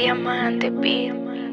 Diamante, beat.